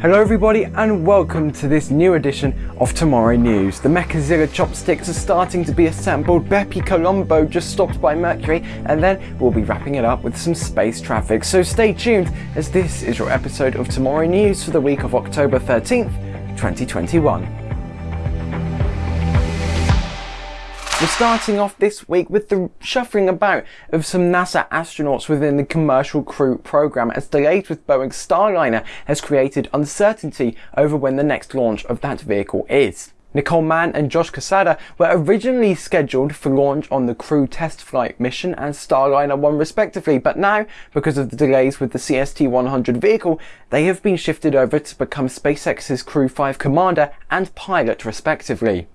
Hello everybody and welcome to this new edition of Tomorrow News. The Mechazilla chopsticks are starting to be assembled, Bepi Colombo just stopped by Mercury and then we'll be wrapping it up with some space traffic. So stay tuned as this is your episode of Tomorrow News for the week of October 13th, 2021. We're starting off this week with the shuffling about of some NASA astronauts within the Commercial Crew program as delays with Boeing's Starliner has created uncertainty over when the next launch of that vehicle is. Nicole Mann and Josh Cassada were originally scheduled for launch on the Crew test flight mission and Starliner 1 respectively, but now, because of the delays with the CST-100 vehicle, they have been shifted over to become SpaceX's Crew 5 commander and pilot respectively.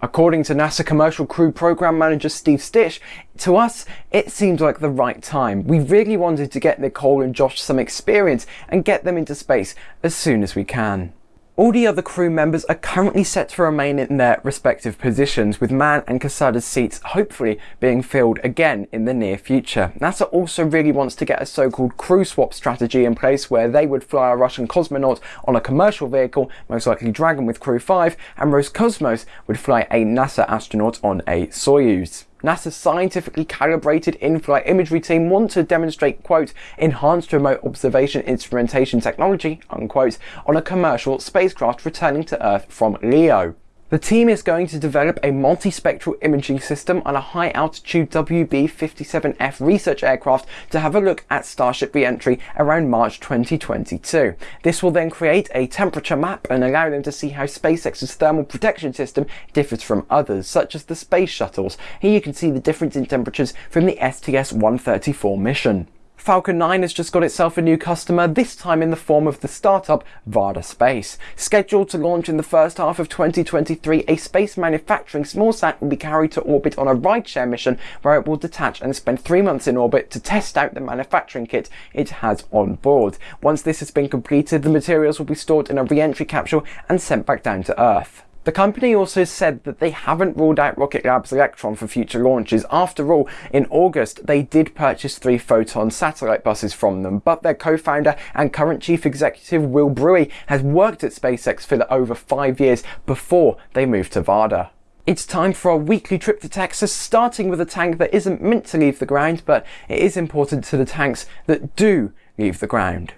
According to NASA Commercial Crew Program Manager Steve Stich, to us, it seemed like the right time. We really wanted to get Nicole and Josh some experience and get them into space as soon as we can. All the other crew members are currently set to remain in their respective positions, with Mann and Cassada's seats hopefully being filled again in the near future. NASA also really wants to get a so-called crew swap strategy in place where they would fly a Russian cosmonaut on a commercial vehicle, most likely Dragon with Crew 5, and Roscosmos would fly a NASA astronaut on a Soyuz. NASA's scientifically calibrated in-flight imagery team want to demonstrate, quote, enhanced remote observation instrumentation technology, unquote, on a commercial spacecraft returning to Earth from LEO. The team is going to develop a multispectral imaging system on a high-altitude WB-57F research aircraft to have a look at Starship re-entry around March 2022. This will then create a temperature map and allow them to see how SpaceX's thermal protection system differs from others, such as the space shuttles. Here you can see the difference in temperatures from the STS-134 mission. Falcon 9 has just got itself a new customer, this time in the form of the startup Varda Space. Scheduled to launch in the first half of 2023, a space manufacturing small smallsat will be carried to orbit on a rideshare mission where it will detach and spend three months in orbit to test out the manufacturing kit it has on board. Once this has been completed, the materials will be stored in a re-entry capsule and sent back down to Earth. The company also said that they haven't ruled out Rocket Lab's Electron for future launches. After all, in August, they did purchase three Photon satellite buses from them, but their co-founder and current chief executive Will Bruey has worked at SpaceX for over five years before they moved to Varda. It's time for our weekly trip to Texas, starting with a tank that isn't meant to leave the ground, but it is important to the tanks that do leave the ground.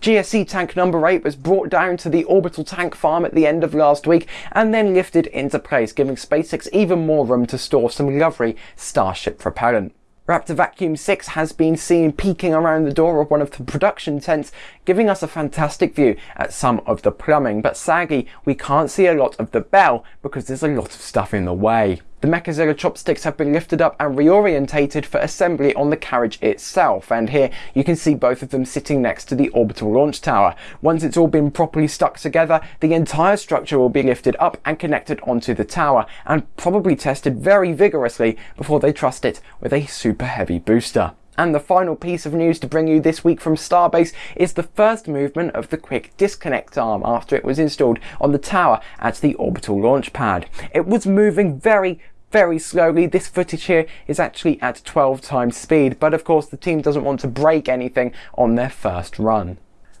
GSE tank number 8 was brought down to the orbital tank farm at the end of last week and then lifted into place, giving SpaceX even more room to store some lovely Starship propellant. Raptor Vacuum 6 has been seen peeking around the door of one of the production tents, giving us a fantastic view at some of the plumbing, but sadly we can't see a lot of the bell because there's a lot of stuff in the way. The Mechazilla chopsticks have been lifted up and reorientated for assembly on the carriage itself, and here you can see both of them sitting next to the orbital launch tower. Once it's all been properly stuck together, the entire structure will be lifted up and connected onto the tower, and probably tested very vigorously before they trust it with a super heavy booster. And the final piece of news to bring you this week from Starbase is the first movement of the quick disconnect arm after it was installed on the tower at the orbital launch pad. It was moving very, very slowly. This footage here is actually at 12 times speed, but of course the team doesn't want to break anything on their first run.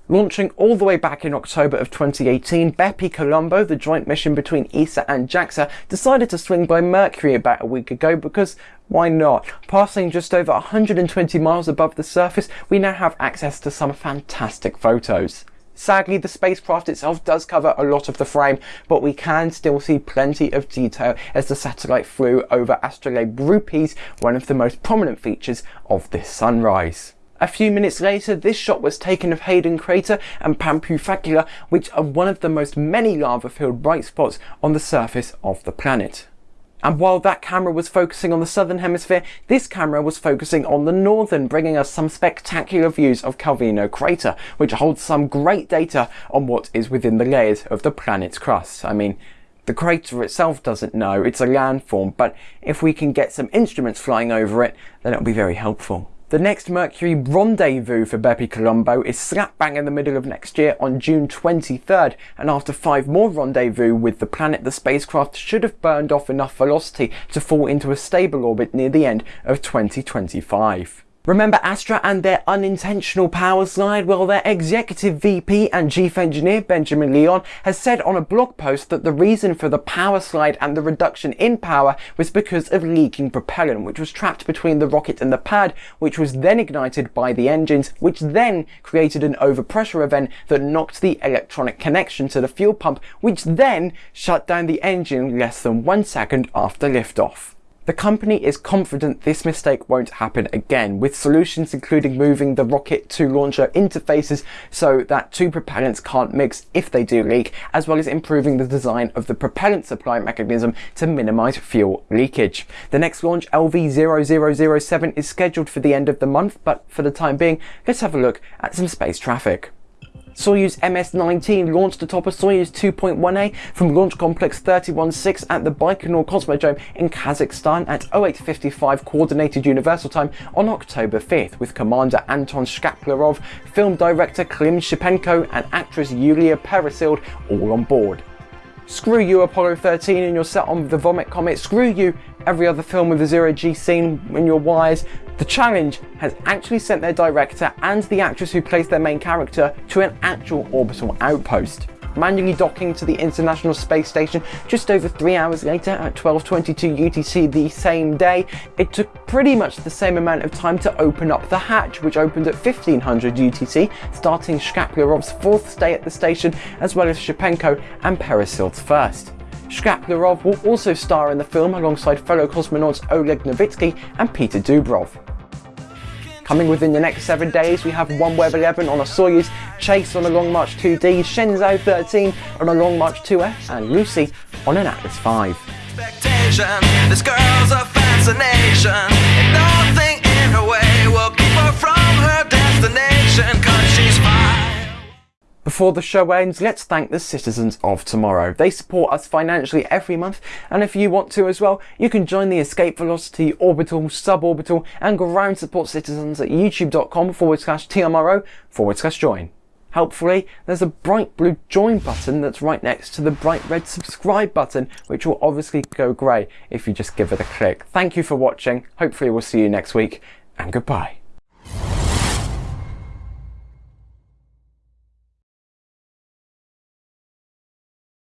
Launching all the way back in October of 2018, Bepi Colombo, the joint mission between ESA and JAXA, decided to swing by Mercury about a week ago because why not? Passing just over 120 miles above the surface, we now have access to some fantastic photos. Sadly, the spacecraft itself does cover a lot of the frame, but we can still see plenty of detail as the satellite flew over Astrolabe Rupes, one of the most prominent features of this sunrise. A few minutes later, this shot was taken of Haydn Crater and Pampu Facula, which are one of the most many lava-filled bright spots on the surface of the planet. And while that camera was focusing on the southern hemisphere, this camera was focusing on the northern, bringing us some spectacular views of Calvino crater, which holds some great data on what is within the layers of the planet's crust. I mean, the crater itself doesn't know, it's a landform, but if we can get some instruments flying over it, then it'll be very helpful. The next Mercury rendezvous for Bepi Colombo is slap bang in the middle of next year on June 23rd, and after five more rendezvous with the planet, the spacecraft should have burned off enough velocity to fall into a stable orbit near the end of 2025. Remember Astra and their unintentional power slide? Well, their executive VP and chief engineer, Benjamin Lyon, has said on a blog post that the reason for the power slide and the reduction in power was because of leaking propellant, which was trapped between the rocket and the pad, which was then ignited by the engines, which then created an overpressure event that knocked the electronic connection to the fuel pump, which then shut down the engine less than one second after liftoff. The company is confident this mistake won't happen again, with solutions including moving the rocket to launcher interfaces so that two propellants can't mix if they do leak, as well as improving the design of the propellant supply mechanism to minimise fuel leakage. The next launch, LV0007, is scheduled for the end of the month, but for the time being, let's have a look at some space traffic. Soyuz MS-19 launched atop a Soyuz 2.1A from Launch Complex 316 at the Baikonur Cosmodrome in Kazakhstan at 0855 Coordinated Universal Time on October 5th, with Commander Anton Shkaplerov, film director Klim Shipenko and actress Yulia Peresild all on board. Screw you Apollo 13 and you're set on the Vomit Comet, screw you every other film with a zero G scene in your wires, the challenge has actually sent their director and the actress who plays their main character to an actual orbital outpost manually docking to the International Space Station just over three hours later at 12.22 UTC the same day. It took pretty much the same amount of time to open up the hatch, which opened at 1500 UTC, starting Shkaplerov's fourth stay at the station, as well as Shipenko and Peresild's first. Shkaplerov will also star in the film alongside fellow cosmonauts Oleg Novitsky and Peter Dubrov. Coming within the next seven days, we have OneWeb 11 on a Soyuz, Chase on a Long March 2D, Shenzhou 13 on a Long March 2F, and Lucy on an Atlas 5. This Before the show ends, let's thank the citizens of tomorrow. They support us financially every month, and if you want to as well, you can join the Escape Velocity, Orbital, Suborbital, and Ground Support citizens at youtube.com forward slash TMRO forward slash join. Helpfully, there's a bright blue join button that's right next to the bright red subscribe button, which will obviously go grey if you just give it a click. Thank you for watching. Hopefully we'll see you next week, and goodbye.